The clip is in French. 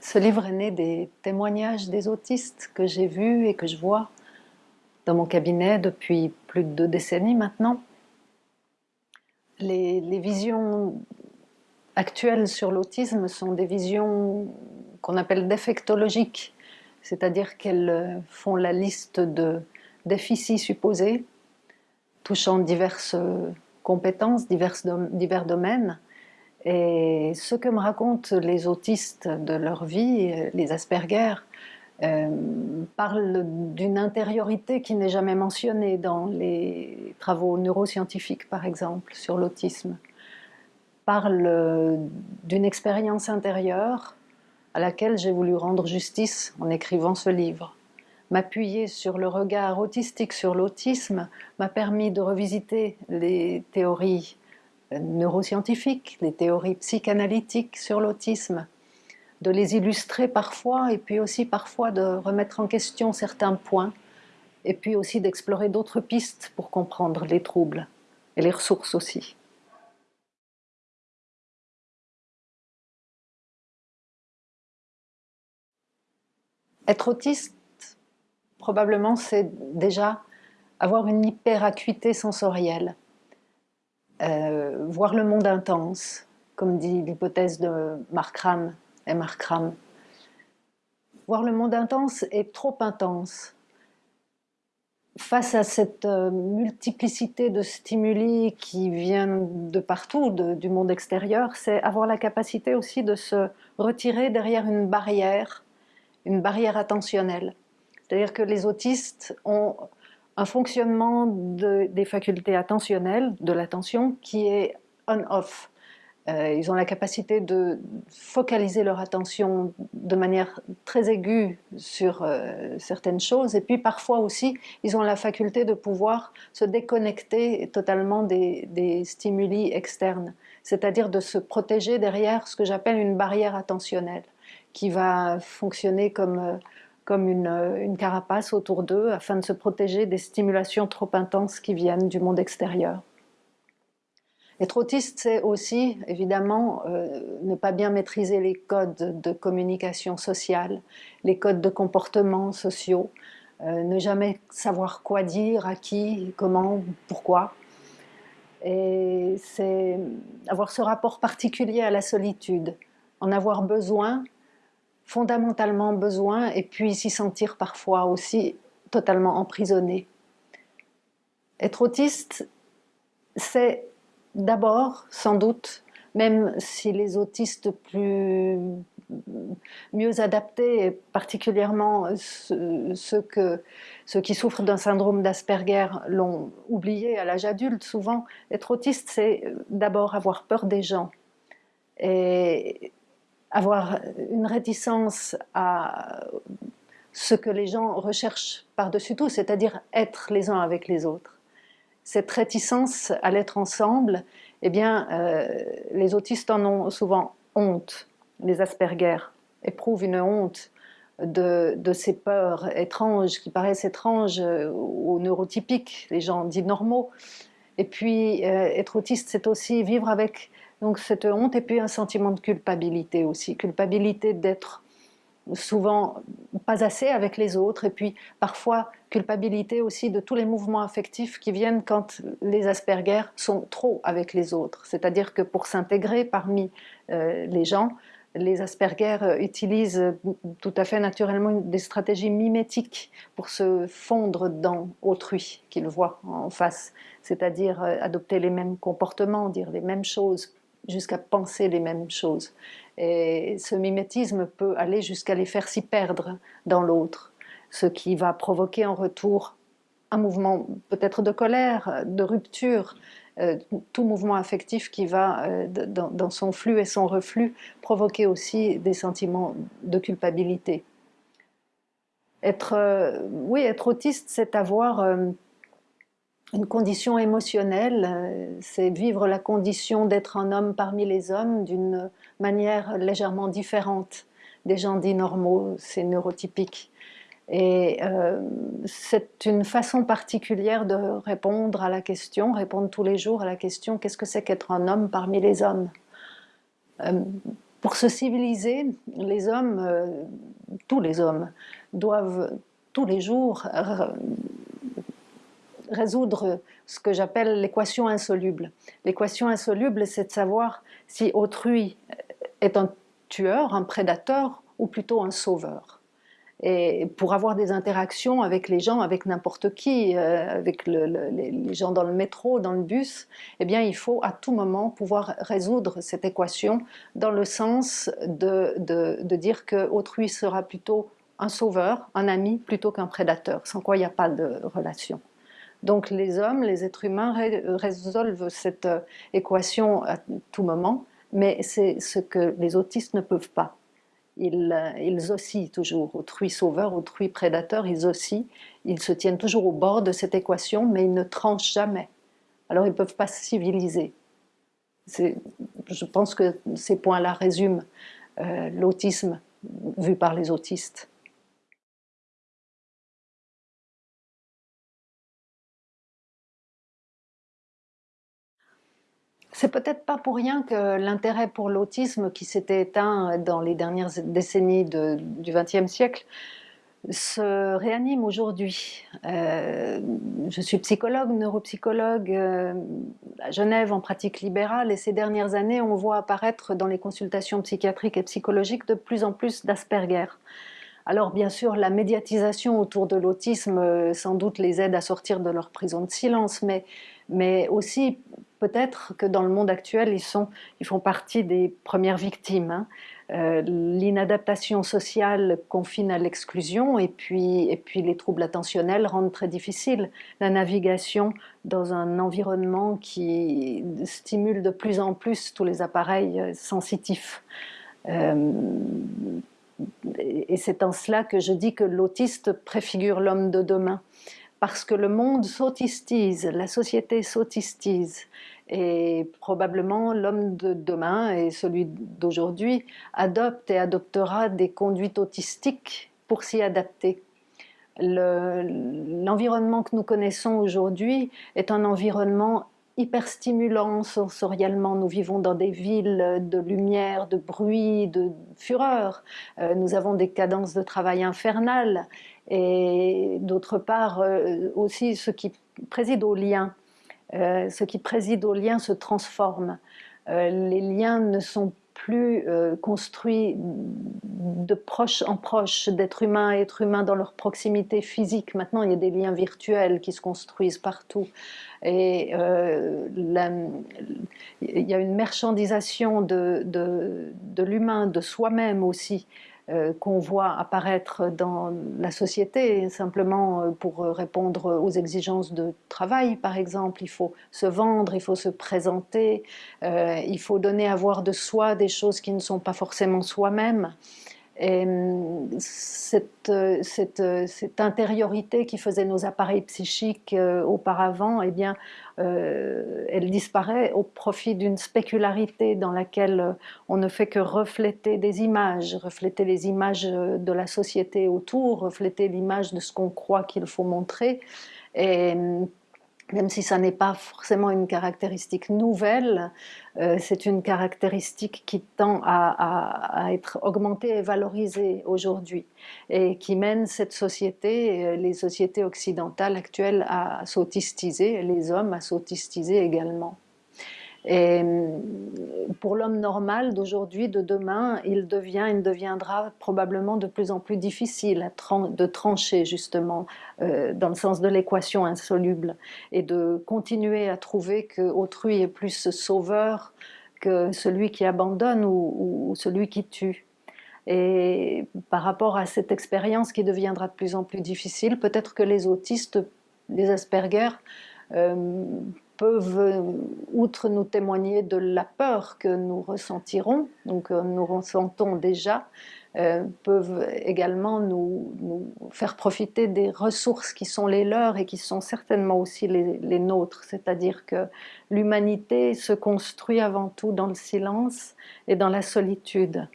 Ce livre est né des témoignages des autistes que j'ai vus et que je vois dans mon cabinet depuis plus de deux décennies maintenant. Les, visions actuelles sur l'autisme sont des visions qu'on appelle défectologiques, c'est-à-dire qu'elles font la liste de déficits supposés touchant diverses compétences, divers domaines, et ce que me racontent les autistes de leur vie, les Asperger, euh, parlent d'une intériorité qui n'est jamais mentionnée dans les travaux neuroscientifiques, par exemple, sur l'autisme. Parlent d'une expérience intérieure à laquelle j'ai voulu rendre justice en écrivant ce livre. M'appuyer sur le regard autistique sur l'autisme m'a permis de revisiter les théories neuroscientifiques, les théories psychanalytiques sur l'autisme, de les illustrer parfois et puis aussi parfois de remettre en question certains points et puis aussi d'explorer d'autres pistes pour comprendre les troubles et les ressources aussi. Être autiste, probablement, c'est déjà avoir une hyperacuité sensorielle. Euh, voir le monde intense, comme dit l'hypothèse de Markram et Markram. Voir le monde intense est trop intense. Face à cette euh, multiplicité de stimuli qui viennent de partout, du monde extérieur, c'est avoir la capacité aussi de se retirer derrière une barrière, une barrière attentionnelle. C'est-à-dire que les autistes ont un fonctionnement des facultés attentionnelles, de l'attention, qui est on-off. Euh, ils ont la capacité de focaliser leur attention de manière très aiguë sur euh, certaines choses, et puis parfois aussi, ils ont la faculté de pouvoir se déconnecter totalement des, stimuli externes, c'est-à-dire de se protéger derrière ce que j'appelle une barrière attentionnelle, qui va fonctionner comme euh, comme euh, une, carapace autour d'eux afin de se protéger des stimulations trop intenses qui viennent du monde extérieur. Être autiste, c'est aussi, évidemment, euh, ne pas bien maîtriser les codes de communication sociale, les codes de comportement sociaux, euh, ne jamais savoir quoi dire, à qui, comment, pourquoi. Et c'est avoir ce rapport particulier à la solitude, en avoir besoin fondamentalement besoin et puis s'y sentir parfois aussi totalement emprisonné. Être autiste, c'est d'abord, sans doute, même si les autistes plus mieux adaptés, particulièrement ceux, qui souffrent d'un syndrome d'Asperger l'ont oublié à l'âge adulte souvent, être autiste c'est d'abord avoir peur des gens. Et avoir une réticence à ce que les gens recherchent par-dessus tout, c'est-à-dire être les uns avec les autres. Cette réticence à l'être ensemble, eh bien, euh, les autistes en ont souvent honte. Les Asperger éprouvent une honte de, ces peurs étranges, qui paraissent étranges aux neurotypiques, les gens dits normaux. Et puis, euh, être autiste, c'est aussi vivre avec donc cette honte et puis un sentiment de culpabilité aussi, culpabilité d'être souvent pas assez avec les autres et puis parfois culpabilité aussi de tous les mouvements affectifs qui viennent quand les Asperger sont trop avec les autres. C'est-à-dire que pour s'intégrer parmi euh, les gens, les Asperger utilisent tout à fait naturellement des stratégies mimétiques pour se fondre dans autrui qu'ils voient en face, c'est-à-dire euh, adopter les mêmes comportements, dire les mêmes choses, jusqu'à penser les mêmes choses. Et ce mimétisme peut aller jusqu'à les faire s'y perdre dans l'autre, ce qui va provoquer en retour un mouvement peut-être de colère, de rupture, euh, tout mouvement affectif qui va, euh, dans, son flux et son reflux, provoquer aussi des sentiments de culpabilité. Être, euh, oui, être autiste, c'est avoir une condition émotionnelle, euh, c'est vivre la condition d'être un homme parmi les hommes d'une manière légèrement différente des gens dits normaux, c'est neurotypique. Et euh, c'est une façon particulière de répondre à la question, répondre tous les jours à la question qu'est-ce que c'est qu'être un homme parmi les hommes? Euh, pour se civiliser, les hommes, tous les hommes, doivent tous les jours résoudre ce que j'appelle l'équation insoluble. L'équation insoluble, c'est de savoir si autrui est un tueur, un prédateur ou plutôt un sauveur et pour avoir des interactions avec les gens, avec n'importe qui, euh, avec les gens dans le métro, dans le bus, eh bien il faut à tout moment pouvoir résoudre cette équation dans le sens de, de, dire qu'autrui sera plutôt un sauveur, un ami, plutôt qu'un prédateur, sans quoi il n'y a pas de relation. Donc les hommes, les êtres humains résolvent cette euh, équation à tout moment, mais c'est ce que les autistes ne peuvent pas ils, ils, oscillent toujours, autrui sauveur, autrui prédateur, ils oscillent, ils se tiennent toujours au bord de cette équation, mais ils ne tranchent jamais. Alors ils ne peuvent pas se civiliser. Je pense que ces points-là résument euh, l'autisme vu par les autistes. C'est peut-être pas pour rien que l'intérêt pour l'autisme qui s'était éteint dans les dernières décennies du XXe siècle se réanime aujourd'hui. Euh, je suis psychologue, neuropsychologue euh, à Genève en pratique libérale et ces dernières années on voit apparaître dans les consultations psychiatriques et psychologiques de plus en plus d'Asperger. Alors bien sûr, la médiatisation autour de l'autisme euh, sans doute les aide à sortir de leur prison de silence, mais, mais aussi peut-être que dans le monde actuel, ils, sont, ils font partie des premières victimes. Hein. Euh, l'inadaptation sociale confine à l'exclusion et puis, et puis les troubles attentionnels rendent très difficile la navigation dans un environnement qui stimule de plus en plus tous les appareils euh, sensitifs. Euh, et c'est en cela que je dis que l'autiste préfigure l'homme de demain, parce que le monde s'autistise, la société s'autistise, et probablement l'homme de demain et celui d'aujourd'hui adopte et adoptera des conduites autistiques pour s'y adapter. L'environnement que nous connaissons aujourd'hui est un environnement hyper stimulant sensoriellement. Nous vivons dans des villes de lumière, de bruit, de fureur. Euh, nous avons des cadences de travail infernales. Et d'autre part, euh, aussi ce qui préside au lien. Euh, ce qui préside au lien se transforme. les liens ne sont plus construits de proche en proche, d'être humain à être humain dans leur proximité physique. Maintenant, il y a des liens virtuels qui se construisent partout. Et euh, il y a une marchandisation de, l'humain, de soi-même aussi, euh, qu'on voit apparaître dans la société, simplement euh, pour répondre aux exigences de travail, par exemple. Il faut se vendre, il faut se présenter, il faut donner à voir de soi des choses qui ne sont pas forcément soi-même. Et hum, cette, cette, cette, intériorité qui faisait nos appareils psychiques euh, auparavant, eh bien, euh, elle disparaît au profit d'une spécularité dans laquelle euh, on ne fait que refléter des images, refléter les images de la société autour, refléter l'image de ce qu'on croit qu'il faut montrer. Hum, même si ça n'est pas forcément une caractéristique nouvelle, euh, c'est une caractéristique qui tend à, être augmentée et valorisée aujourd'hui et qui mène cette société, euh, les sociétés occidentales actuelles à s'autistiser, les hommes à s'autistiser également. Et euh, pour l'homme normal d'aujourd'hui, de demain, il devient, il deviendra probablement de plus en plus difficile de trancher justement euh, dans le sens de l'équation insoluble et de continuer à trouver que autrui est plus sauveur que celui qui abandonne ou, celui qui tue. Et par rapport à cette expérience qui deviendra de plus en plus difficile, peut-être que les autistes, les Asperger, euh, peuvent, euh, outre nous témoigner de la peur que nous ressentirons, donc euh, nous ressentons déjà, euh, peuvent également nous, faire profiter des ressources qui sont les leurs et qui sont certainement aussi les, les nôtres. C'est-à-dire que l'humanité se construit avant tout dans le silence et dans la solitude.